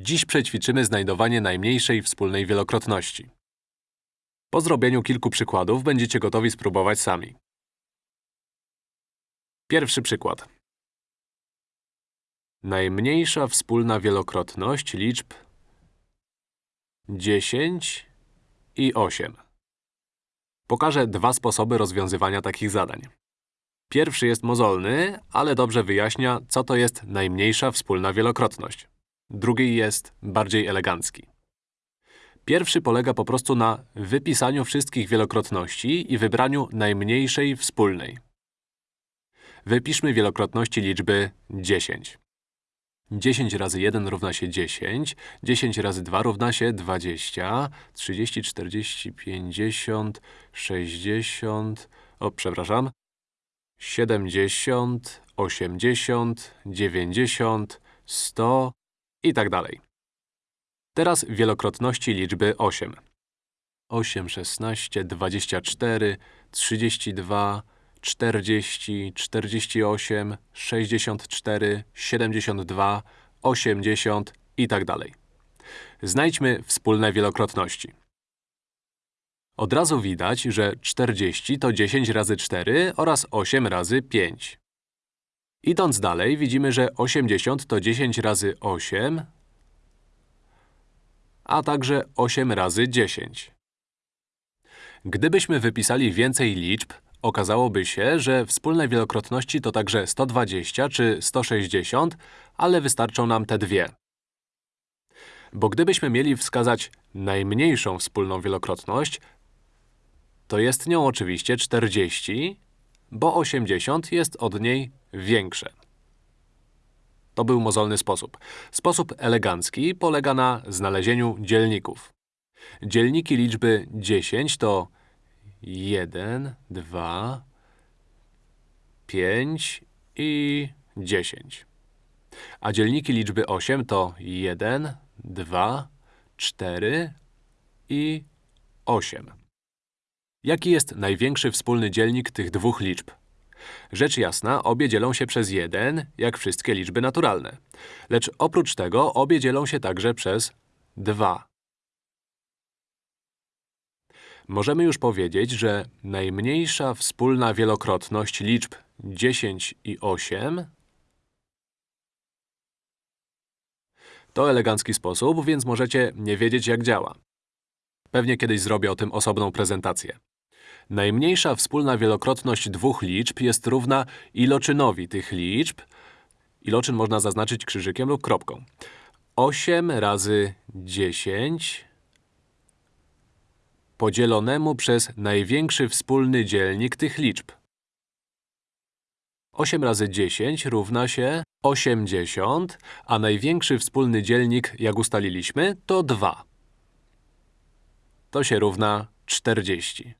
Dziś przećwiczymy znajdowanie najmniejszej wspólnej wielokrotności. Po zrobieniu kilku przykładów będziecie gotowi spróbować sami. Pierwszy przykład. Najmniejsza wspólna wielokrotność liczb 10 i 8. Pokażę dwa sposoby rozwiązywania takich zadań. Pierwszy jest mozolny, ale dobrze wyjaśnia, co to jest najmniejsza wspólna wielokrotność. Drugi jest bardziej elegancki. Pierwszy polega po prostu na wypisaniu wszystkich wielokrotności i wybraniu najmniejszej wspólnej. Wypiszmy wielokrotności liczby 10. 10 razy 1 równa się 10, 10 razy 2 równa się 20, 30, 40, 50, 60… O, przepraszam. 70, 80, 90, 100 i tak dalej. Teraz wielokrotności liczby 8. 8, 16, 24, 32, 40, 48, 64, 72, 80 i tak dalej. Znajdźmy wspólne wielokrotności. Od razu widać, że 40 to 10 razy 4 oraz 8 razy 5. Idąc dalej, widzimy, że 80 to 10 razy 8, a także 8 razy 10. Gdybyśmy wypisali więcej liczb, okazałoby się, że wspólne wielokrotności to także 120 czy 160, ale wystarczą nam te dwie. Bo gdybyśmy mieli wskazać najmniejszą wspólną wielokrotność, to jest nią oczywiście 40, bo 80 jest od niej większe. To był mozolny sposób. Sposób elegancki polega na znalezieniu dzielników. Dzielniki liczby 10 to 1, 2, 5 i 10. A dzielniki liczby 8 to 1, 2, 4 i 8. Jaki jest największy wspólny dzielnik tych dwóch liczb? Rzecz jasna, obie dzielą się przez 1, jak wszystkie liczby naturalne. Lecz oprócz tego obie dzielą się także przez 2. Możemy już powiedzieć, że najmniejsza wspólna wielokrotność liczb 10 i 8 to elegancki sposób, więc możecie nie wiedzieć, jak działa. Pewnie kiedyś zrobię o tym osobną prezentację. Najmniejsza wspólna wielokrotność dwóch liczb jest równa iloczynowi tych liczb. Iloczyn można zaznaczyć krzyżykiem lub kropką. 8 razy 10 podzielonemu przez największy wspólny dzielnik tych liczb. 8 razy 10 równa się 80, a największy wspólny dzielnik, jak ustaliliśmy, to 2. To się równa 40.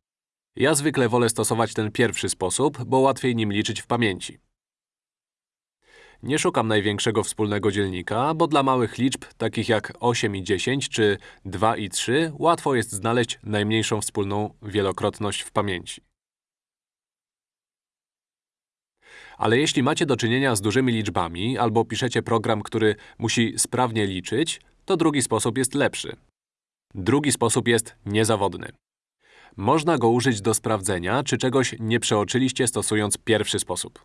Ja zwykle wolę stosować ten pierwszy sposób, bo łatwiej nim liczyć w pamięci. Nie szukam największego wspólnego dzielnika, bo dla małych liczb, takich jak 8 i 10 czy 2 i 3, łatwo jest znaleźć najmniejszą wspólną wielokrotność w pamięci. Ale jeśli macie do czynienia z dużymi liczbami albo piszecie program, który musi sprawnie liczyć, to drugi sposób jest lepszy. Drugi sposób jest niezawodny. Można go użyć do sprawdzenia, czy czegoś nie przeoczyliście stosując pierwszy sposób.